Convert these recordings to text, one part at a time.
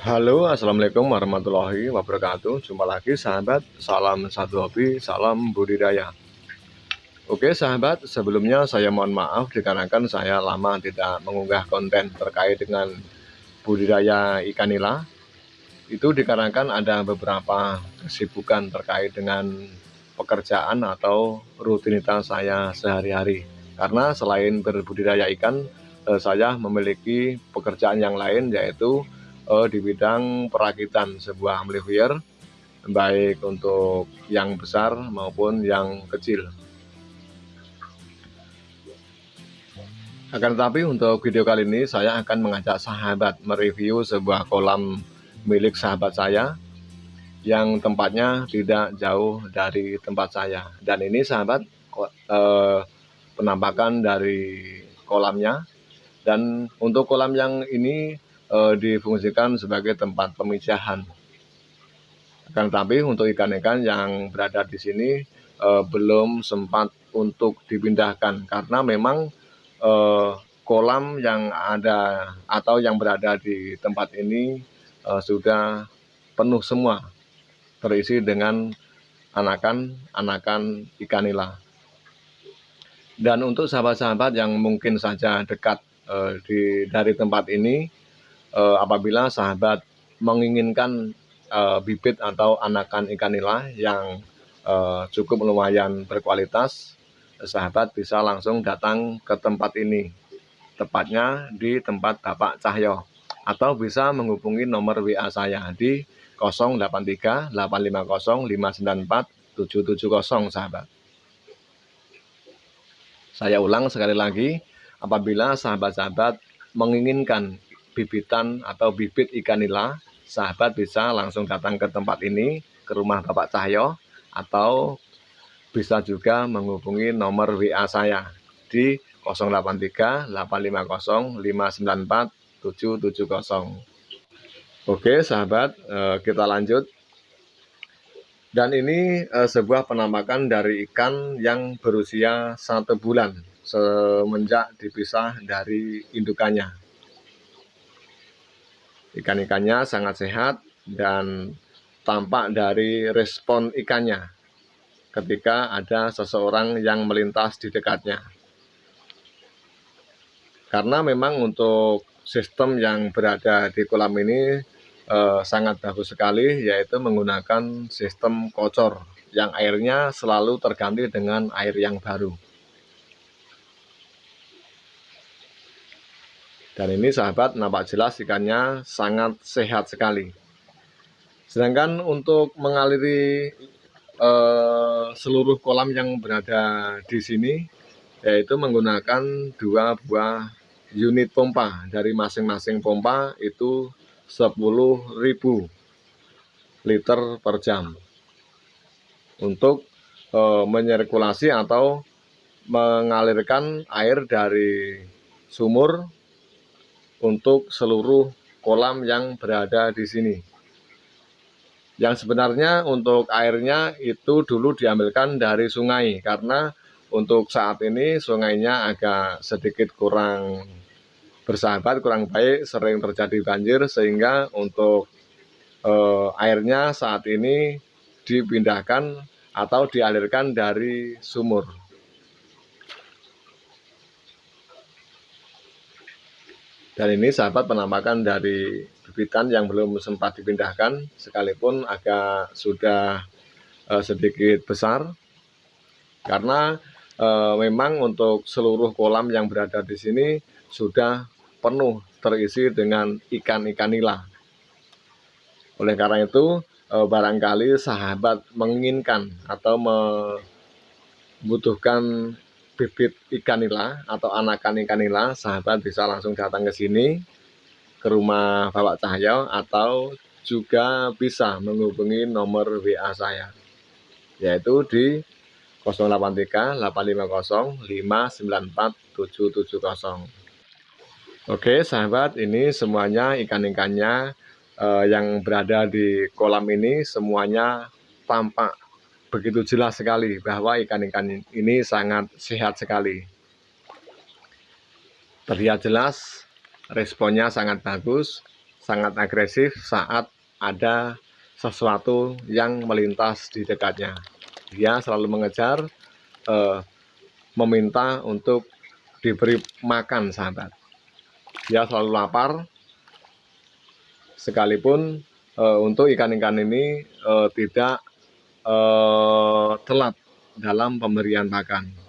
Halo Assalamualaikum warahmatullahi wabarakatuh. Jumpa lagi sahabat. Salam satu hobi Salam budidaya. Oke sahabat sebelumnya saya mohon maaf Dikarenakan saya lama tidak mengunggah konten terkait dengan Budidaya ikan nila. Itu dikarenakan ada beberapa kesibukan terkait dengan Pekerjaan atau rutinitas saya sehari-hari. Karena selain berbudidaya ikan eh, Saya memiliki pekerjaan yang lain yaitu uh, di bidang perakitan sebuah amplifier baik untuk yang besar maupun yang kecil. Akan tetapi untuk video kali ini saya akan mengajak sahabat mereview sebuah kolam milik sahabat saya yang tempatnya tidak jauh dari tempat saya. Dan ini sahabat eh, penampakan dari kolamnya. Dan untuk kolam yang ini uh, difungsikan sebagai tempat pemijahan. Akan tetapi untuk ikan-ikan yang berada di sini uh, belum sempat untuk dipindahkan karena memang uh, kolam yang ada atau yang berada di tempat ini uh, sudah penuh semua terisi dengan anakan-anakan ikan nila. Dan untuk sahabat-sahabat yang mungkin saja dekat uh, di dari tempat ini uh, apabila sahabat menginginkan uh, bibit atau anakan ikan nila yang uh, cukup lumayan berkualitas, sahabat bisa langsung datang ke tempat ini, tepatnya di tempat Bapak Cahyo, atau bisa menghubungi nomor WA saya di 083 850 594 770 sahabat. Saya ulang sekali lagi, apabila sahabat-sahabat menginginkan bibitan atau bibit ikan nila, sahabat bisa langsung datang ke tempat ini, ke rumah Bapak Cahyo, atau bisa juga menghubungi nomor WA saya di 083 850 594 770. Oke sahabat, eh, kita lanjut. Dan ini eh, sebuah penampakan dari ikan yang berusia satu bulan semenjak dipisah dari indukannya. Ikan-ikannya sangat sehat dan tampak dari respon ikannya ketika ada seseorang yang melintas di dekatnya. Karena memang untuk sistem yang berada di kolam ini eh, sangat bagus sekali yaitu menggunakan sistem kocor yang airnya selalu terganti dengan air yang baru. Dan ini sahabat nampak jelas ikannya sangat sehat sekali. Sedangkan untuk mengaliri eh, seluruh kolam yang berada di sini yaitu menggunakan dua buah unit pompa dari masing-masing pompa itu 10.000 liter per jam untuk e, menyirkulasi atau mengalirkan air dari sumur untuk seluruh kolam yang berada di sini. Yang sebenarnya untuk airnya itu dulu diambilkan dari sungai karena untuk saat ini sungainya agak sedikit kurang bersahabat, kurang baik, sering terjadi banjir sehingga untuk eh, airnya saat ini dipindahkan atau dialirkan dari sumur. Dan ini sahabat penampakan dari bibitan yang belum sempat dipindahkan, sekalipun agak sudah uh, sedikit besar. Karena uh, memang untuk seluruh kolam yang berada di sini sudah penuh terisi dengan ikan-ikan nila. Oleh karena itu, uh, barangkali sahabat menginginkan atau membutuhkan bibit ikan nila atau anakan ikan nila, sahabat bisa langsung datang ke sini ke rumah Bapak Cahyo atau juga bisa menghubungi nomor WA saya yaitu di 083 850 594 770. Oke, sahabat, ini semuanya ikan-ikannya eh, yang berada di kolam ini semuanya tampak begitu jelas sekali bahwa ikan-ikan ini sangat sehat sekali. Terlihat jelas, responnya sangat bagus, sangat agresif saat ada sesuatu yang melintas di dekatnya. Dia selalu mengejar, eh, meminta untuk diberi makan, sahabat. Dia selalu lapar, sekalipun eh, untuk ikan-ikan ini eh, tidak eh, telat dalam pemberian makan.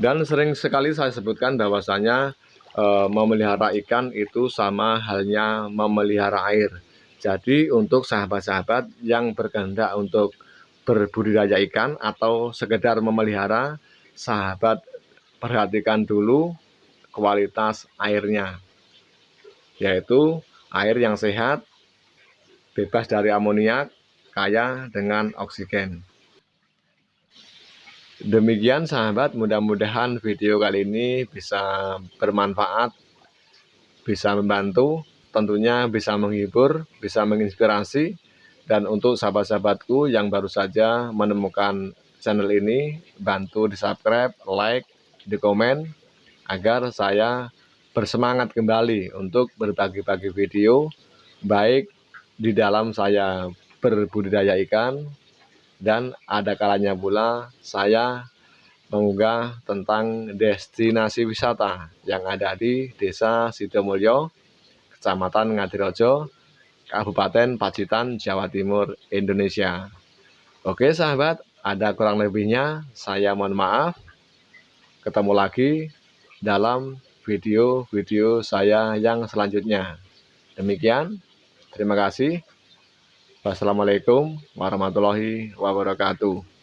Dan sering sekali saya sebutkan bahwasanya e, memelihara ikan itu sama halnya memelihara air. Jadi untuk sahabat-sahabat yang berkehendak untuk berbudidaya ikan atau sekedar memelihara, sahabat perhatikan dulu kualitas airnya. Yaitu air yang sehat, bebas dari amoniak, kaya dengan oksigen. Demikian sahabat, mudah-mudahan video kali ini bisa bermanfaat, bisa membantu, tentunya bisa menghibur, bisa menginspirasi. Dan untuk sahabat-sahabatku yang baru saja menemukan channel ini, bantu di subscribe, like, di komen, agar saya bersemangat kembali untuk berbagi-bagi video, baik di dalam saya berbudidaya ikan, dan ada kalanya pula saya mengunggah tentang destinasi wisata yang ada di Desa Sidomulyo, Kecamatan Ngadirojo, Kabupaten Pacitan, Jawa Timur, Indonesia. Oke sahabat, ada kurang lebihnya, saya mohon maaf. Ketemu lagi dalam video-video saya yang selanjutnya. Demikian, terima kasih. Wassalamualaikum warahmatullahi wabarakatuh.